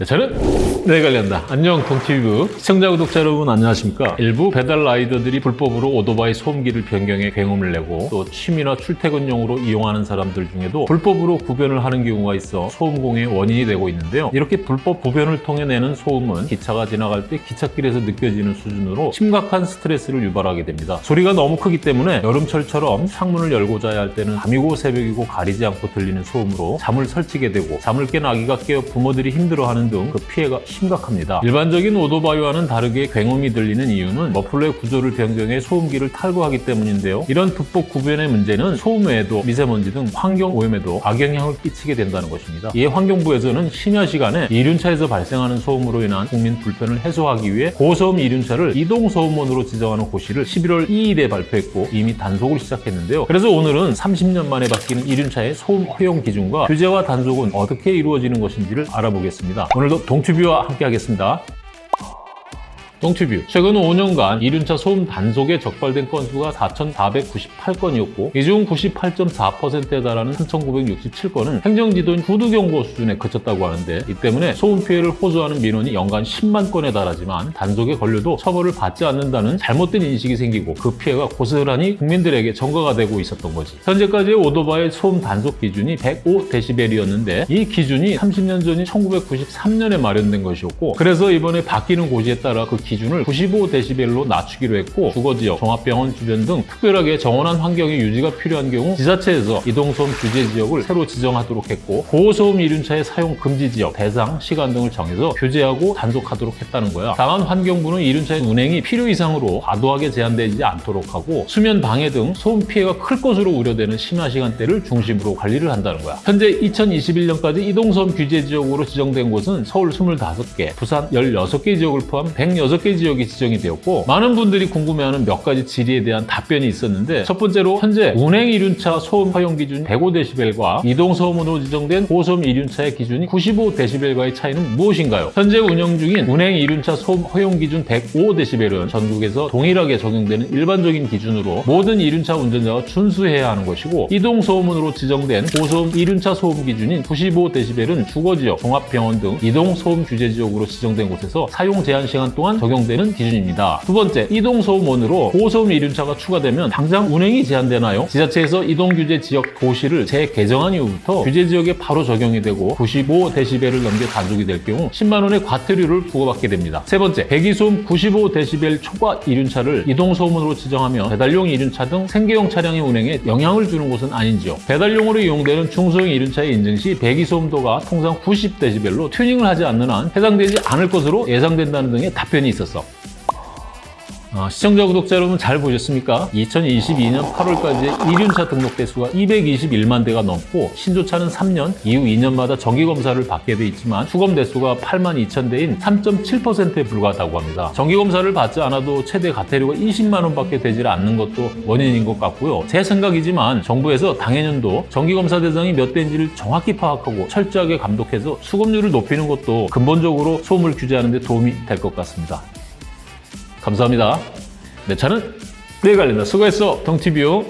네, 저는 네 관련다. 안녕 동티뷰 시청자 구독자 여러분 안녕하십니까? 일부 배달 라이더들이 불법으로 오토바이 소음기를 변경해 굉음을 내고 또 취미나 출퇴근용으로 이용하는 사람들 중에도 불법으로 구변을 하는 경우가 있어 소음공의 원인이 되고 있는데요. 이렇게 불법 구변을 통해 내는 소음은 기차가 지나갈 때 기찻길에서 느껴지는 수준으로 심각한 스트레스를 유발하게 됩니다. 소리가 너무 크기 때문에 여름철처럼 창문을 열고 자야 할 때는 밤이고 새벽이고 가리지 않고 들리는 소음으로 잠을 설치게 되고 잠을 깬 아기가 깨어 부모들이 힘들어하는 등 그 피해가 심각합니다. 일반적인 오토바이와는 다르게 굉음이 들리는 이유는 머플러의 구조를 변경해 소음기를 탈거하기 때문인데요. 이런 불법 구변의 문제는 소음 외에도 미세먼지 등 환경 오염에도 악영향을 끼치게 된다는 것입니다. 이에 환경부에서는 심야 시간에 이륜차에서 발생하는 소음으로 인한 국민 불편을 해소하기 위해 고소음 이륜차를 이동소음원으로 지정하는 고시를 11월 2일에 발표했고 이미 단속을 시작했는데요. 그래서 오늘은 30년 만에 바뀌는 이륜차의 소음 허용 기준과 규제와 단속은 어떻게 이루어지는 것인지를 알아보겠습니다. 오늘도 동튜뷰와 함께 하겠습니다. 동튜뷰. 최근 5년간 이륜차 소음 단속에 적발된 건수가 4,498건이었고 이 중 98.4%에 달하는 3,967건은 행정지도인 구두경고 수준에 그쳤다고 하는데 이 때문에 소음 피해를 호소하는 민원이 연간 10만 건에 달하지만 단속에 걸려도 처벌을 받지 않는다는 잘못된 인식이 생기고 그 피해가 고스란히 국민들에게 전가가 되고 있었던 거지. 현재까지의 오토바이 소음 단속 기준이 105dB이었는데 이 기준이 30년 전인 1993년에 마련된 것이었고 그래서 이번에 바뀌는 고시에 따라 그 기준을 95dB로 낮추기로 했고 주거지역, 종합병원 주변 등 특별하게 정원한 환경의 유지가 필요한 경우 지자체에서 이동소음 규제 지역을 새로 지정하도록 했고 고소음 이륜차의 사용 금지 지역, 대상, 시간 등을 정해서 규제하고 단속하도록 했다는 거야. 다만 환경부는 이륜차의 운행이 필요 이상으로 과도하게 제한되지 않도록 하고 수면 방해 등 소음 피해가 클 것으로 우려되는 심야 시간대를 중심으로 관리를 한다는 거야. 현재 2021년까지 이동소음 규제 지역으로 지정된 곳은 서울 25개, 부산 16개 지역을 포함 106개 지역이 지정이 되었고 많은 분들이 궁금해하는 몇 가지 질의에 대한 답변이 있었는데 첫 번째로 현재 운행 이륜차 소음 허용 기준 105dB과 이동 소음으로 지정된 고소음 이륜차의 기준이 95dB과의 차이는 무엇인가요? 현재 운영 중인 운행 이륜차 소음 허용 기준 105dB은 전국에서 동일하게 적용되는 일반적인 기준으로 모든 이륜차 운전자가 준수해야 하는 것이고 이동 소음으로 지정된 고소음 이륜차 소음 기준인 95dB은 주거지역, 종합병원 등 이동 소음 규제 지역으로 지정된 곳에서 사용 제한 시간 동안 적용 되는 기준입니다. 두 번째, 이동소음원으로 고소음 이륜차가 추가되면 당장 운행이 제한되나요? 지자체에서 이동규제 지역 도시를 재개정한 이후부터 규제 지역에 바로 적용이 되고 95dB를 넘게 단속이 될 경우 10만 원의 과태료를 부과받게 됩니다. 세 번째, 배기소음 95dB 초과 이륜차를 이동소음원으로 지정하며 배달용 이륜차 등 생계용 차량의 운행에 영향을 주는 곳은 아닌지요? 배달용으로 이용되는 중소형 이륜차의 인증 시 배기소음도가 통상 90dB로 튜닝을 하지 않는 한 해당되지 않을 것으로 예상된다는 등의 답변이 있 었어. 어, 시청자, 구독자 여러분 잘 보셨습니까? 2022년 8월까지 이륜차 등록 대수가 221만 대가 넘고 신조차는 3년, 이후 2년마다 정기검사를 받게 돼 있지만 수검 대수가 8만 2천 대인 3.7%에 불과하다고 합니다. 정기검사를 받지 않아도 최대 과태료가 20만 원밖에 되질 않는 것도 원인인 것 같고요. 제 생각이지만 정부에서 당해년도 정기검사 대상이 몇 대인지를 정확히 파악하고 철저하게 감독해서 수검률을 높이는 것도 근본적으로 소음을 규제하는 데 도움이 될 것 같습니다. 감사합니다. 내 차는 내 관련다. 수고했어, 동티뷰.